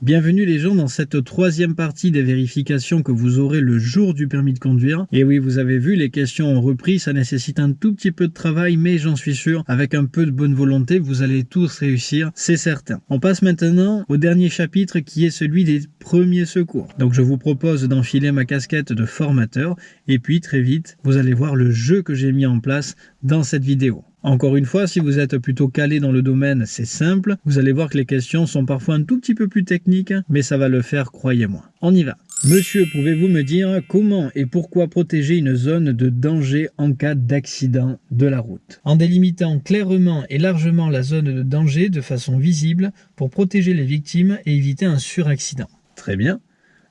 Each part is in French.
Bienvenue les gens dans cette troisième partie des vérifications que vous aurez le jour du permis de conduire. Et oui, vous avez vu, les questions ont repris, ça nécessite un tout petit peu de travail, mais j'en suis sûr, avec un peu de bonne volonté, vous allez tous réussir, c'est certain. On passe maintenant au dernier chapitre qui est celui des premiers secours. Donc je vous propose d'enfiler ma casquette de formateur, et puis très vite, vous allez voir le jeu que j'ai mis en place dans cette vidéo. Encore une fois, si vous êtes plutôt calé dans le domaine, c'est simple. Vous allez voir que les questions sont parfois un tout petit peu plus techniques, mais ça va le faire, croyez-moi. On y va. Monsieur, pouvez-vous me dire comment et pourquoi protéger une zone de danger en cas d'accident de la route? En délimitant clairement et largement la zone de danger de façon visible pour protéger les victimes et éviter un suraccident. Très bien.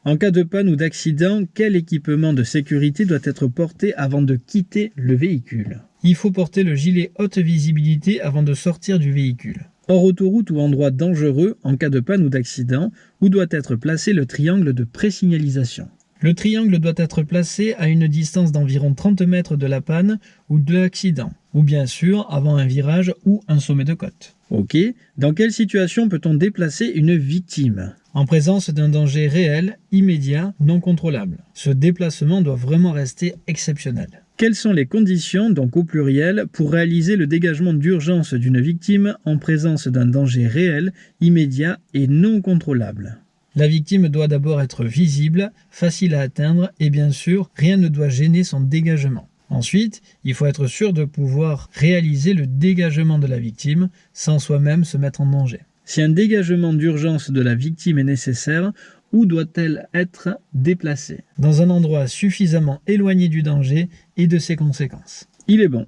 En cas de panne ou d'accident, quel équipement de sécurité doit être porté avant de quitter le véhicule? Il faut porter le gilet haute visibilité avant de sortir du véhicule. Hors autoroute ou endroit dangereux, en cas de panne ou d'accident, où doit être placé le triangle de présignalisation? Le triangle doit être placé à une distance d'environ 30 mètres de la panne ou de l'accident, ou bien sûr avant un virage ou un sommet de côte. Ok, dans quelle situation peut-on déplacer une victime? En présence d'un danger réel, immédiat, non contrôlable. Ce déplacement doit vraiment rester exceptionnel. Quelles sont les conditions, donc au pluriel, pour réaliser le dégagement d'urgence d'une victime en présence d'un danger réel, immédiat et non contrôlable? La victime doit d'abord être visible, facile à atteindre et bien sûr, rien ne doit gêner son dégagement. Ensuite, il faut être sûr de pouvoir réaliser le dégagement de la victime sans soi-même se mettre en danger. Si un dégagement d'urgence de la victime est nécessaire, où doit-elle être déplacée? Dans un endroit suffisamment éloigné du danger et de ses conséquences. Il est bon.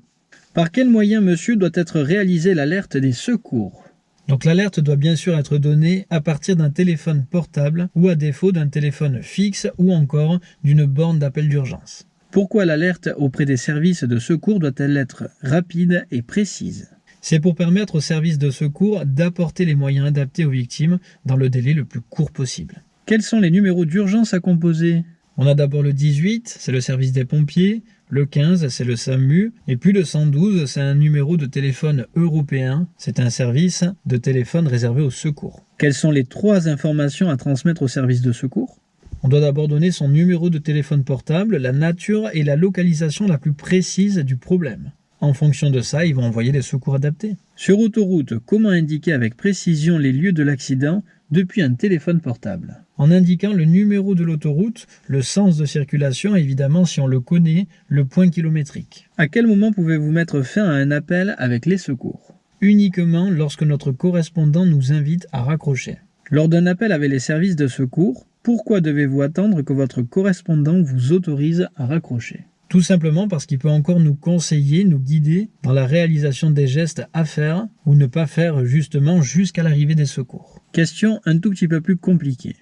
Par quel moyen, monsieur, doit être réalisée l'alerte des secours? Donc l'alerte doit bien sûr être donnée à partir d'un téléphone portable ou à défaut d'un téléphone fixe ou encore d'une borne d'appel d'urgence. Pourquoi l'alerte auprès des services de secours doit-elle être rapide et précise? C'est pour permettre aux services de secours d'apporter les moyens adaptés aux victimes dans le délai le plus court possible. Quels sont les numéros d'urgence à composer? On a d'abord le 18, c'est le service des pompiers, le 15, c'est le SAMU, et puis le 112, c'est un numéro de téléphone européen, c'est un service de téléphone réservé au secours. Quelles sont les trois informations à transmettre au service de secours? On doit d'abord donner son numéro de téléphone portable, la nature et la localisation la plus précise du problème. En fonction de ça, ils vont envoyer les secours adaptés. Sur autoroute, comment indiquer avec précision les lieux de l'accident depuis un téléphone portable? En indiquant le numéro de l'autoroute, le sens de circulation, évidemment si on le connaît, le point kilométrique. À quel moment pouvez-vous mettre fin à un appel avec les secours? Uniquement lorsque notre correspondant nous invite à raccrocher. Lors d'un appel avec les services de secours, pourquoi devez-vous attendre que votre correspondant vous autorise à raccrocher? Tout simplement parce qu'il peut encore nous conseiller, nous guider dans la réalisation des gestes à faire ou ne pas faire justement jusqu'à l'arrivée des secours. Question un tout petit peu plus compliquée.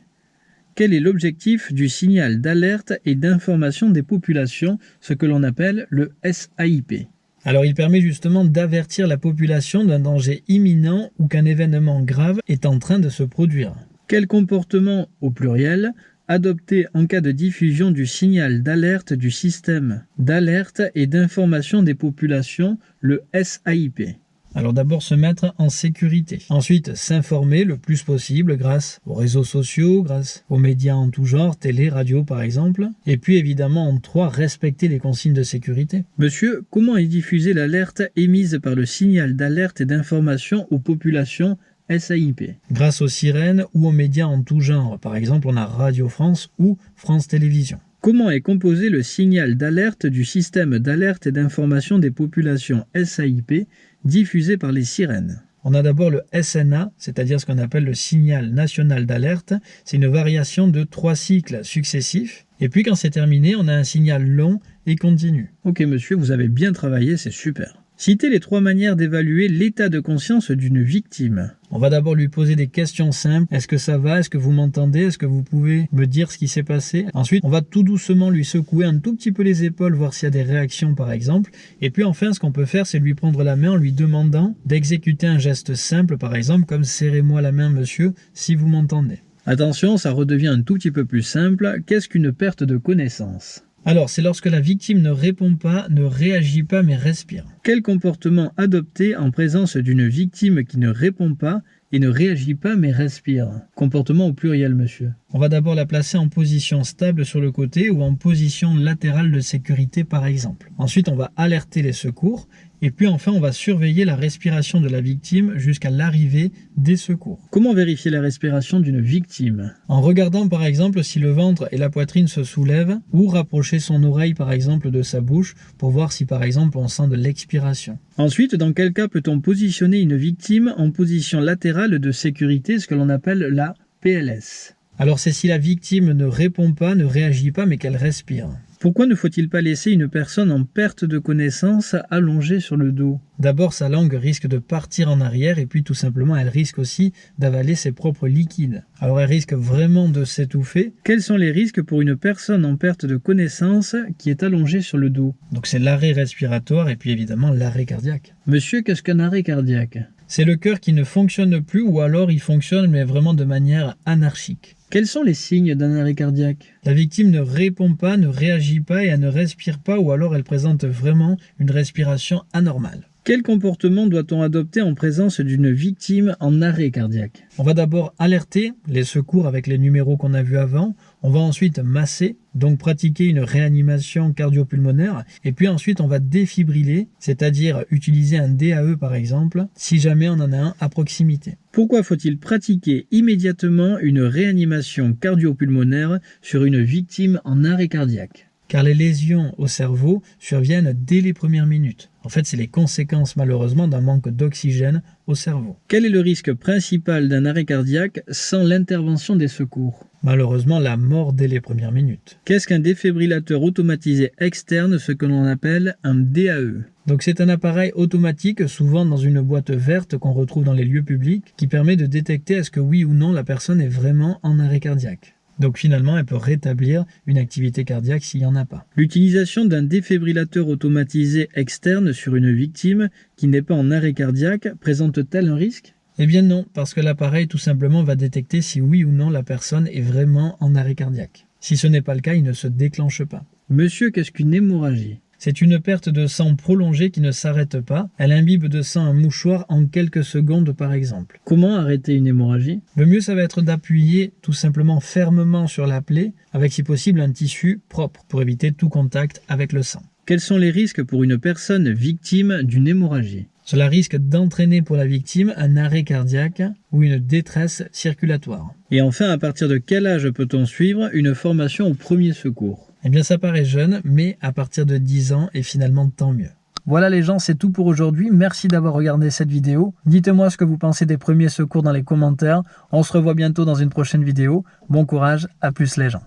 Quel est l'objectif du signal d'alerte et d'information des populations, ce que l'on appelle le SAIP alors il permet justement d'avertir la population d'un danger imminent ou qu'un événement grave est en train de se produire. Quel comportement, au pluriel, adopter en cas de diffusion du signal d'alerte du système d'alerte et d'information des populations, le SAIP. Alors d'abord se mettre en sécurité. Ensuite s'informer le plus possible grâce aux réseaux sociaux, grâce aux médias en tout genre, télé, radio par exemple. Et puis évidemment en trois, respecter les consignes de sécurité. Monsieur, comment est diffusée l'alerte émise par le signal d'alerte et d'information aux populations SAIP. Grâce aux sirènes ou aux médias en tout genre, par exemple on a Radio France ou France Télévisions. Comment est composé le signal d'alerte du système d'alerte et d'information des populations SAIP diffusé par les sirènes? On a d'abord le SNA, c'est-à-dire ce qu'on appelle le signal national d'alerte. C'est une variation de trois cycles successifs. Et puis quand c'est terminé, on a un signal long et continu. Ok monsieur, vous avez bien travaillé, c'est super. Citez les trois manières d'évaluer l'état de conscience d'une victime. On va d'abord lui poser des questions simples. Est-ce que ça va? Est-ce que vous m'entendez? Est-ce que vous pouvez me dire ce qui s'est passé? Ensuite, on va tout doucement lui secouer un tout petit peu les épaules, voir s'il y a des réactions par exemple. Et puis enfin, ce qu'on peut faire, c'est lui prendre la main en lui demandant d'exécuter un geste simple, par exemple, comme « serrez-moi la main, monsieur, si vous m'entendez ». Attention, ça redevient un tout petit peu plus simple. Qu'est-ce qu'une perte de connaissance? Alors, c'est lorsque la victime ne répond pas, ne réagit pas mais respire. Quel comportement adopter en présence d'une victime qui ne répond pas et ne réagit pas mais respire. Comportement au pluriel, monsieur. On va d'abord la placer en position stable sur le côté ou en position latérale de sécurité par exemple. Ensuite, on va alerter les secours et puis enfin, on va surveiller la respiration de la victime jusqu'à l'arrivée des secours. Comment vérifier la respiration d'une victime? En regardant par exemple si le ventre et la poitrine se soulèvent ou rapprocher son oreille par exemple de sa bouche pour voir si par exemple on sent de l'expiration. Ensuite, dans quel cas peut-on positionner une victime en position latérale de sécurité, ce que l'on appelle la PLS alors c'est si la victime ne répond pas, ne réagit pas, mais qu'elle respire. Pourquoi ne faut-il pas laisser une personne en perte de connaissance allongée sur le dos? D'abord, sa langue risque de partir en arrière et puis tout simplement, elle risque aussi d'avaler ses propres liquides. Alors elle risque vraiment de s'étouffer. Quels sont les risques pour une personne en perte de connaissance qui est allongée sur le dos? Donc c'est l'arrêt respiratoire et puis évidemment l'arrêt cardiaque. Monsieur, qu'est-ce qu'un arrêt cardiaque? C'est le cœur qui ne fonctionne plus ou alors il fonctionne mais vraiment de manière anarchique. Quels sont les signes d'un arrêt cardiaque? La victime ne répond pas, ne réagit pas et elle ne respire pas ou alors elle présente vraiment une respiration anormale. Quel comportement doit-on adopter en présence d'une victime en arrêt cardiaque? On va d'abord alerter les secours avec les numéros qu'on a vus avant. On va ensuite masser, donc pratiquer une réanimation cardio-pulmonaire. Et puis ensuite, on va défibriller, c'est-à-dire utiliser un DAE par exemple, si jamais on en a un à proximité. Pourquoi faut-il pratiquer immédiatement une réanimation cardio-pulmonaire sur une victime en arrêt cardiaque? Car les lésions au cerveau surviennent dès les premières minutes. En fait, c'est les conséquences malheureusement d'un manque d'oxygène au cerveau. Quel est le risque principal d'un arrêt cardiaque sans l'intervention des secours? Malheureusement, la mort dès les premières minutes. Qu'est-ce qu'un défibrillateur automatisé externe, ce que l'on appelle un DAE donc c'est un appareil automatique, souvent dans une boîte verte qu'on retrouve dans les lieux publics, qui permet de détecter est-ce que oui ou non la personne est vraiment en arrêt cardiaque. Donc finalement, elle peut rétablir une activité cardiaque s'il n'y en a pas. L'utilisation d'un défibrillateur automatisé externe sur une victime qui n'est pas en arrêt cardiaque présente-t-elle un risque? Eh bien non, parce que l'appareil tout simplement va détecter si oui ou non la personne est vraiment en arrêt cardiaque. Si ce n'est pas le cas, il ne se déclenche pas. Monsieur, qu'est-ce qu'une hémorragie? C'est une perte de sang prolongée qui ne s'arrête pas. Elle imbibe de sang un mouchoir en quelques secondes par exemple. Comment arrêter une hémorragie? Le mieux ça va être d'appuyer tout simplement fermement sur la plaie avec si possible un tissu propre pour éviter tout contact avec le sang. Quels sont les risques pour une personne victime d'une hémorragie? Cela risque d'entraîner pour la victime un arrêt cardiaque ou une détresse circulatoire. Et enfin, à partir de quel âge peut-on suivre une formation au premier secours? Eh bien ça paraît jeune, mais à partir de 10 ans, et finalement tant mieux. Voilà les gens, c'est tout pour aujourd'hui. Merci d'avoir regardé cette vidéo. Dites-moi ce que vous pensez des premiers secours dans les commentaires. On se revoit bientôt dans une prochaine vidéo. Bon courage, à plus les gens.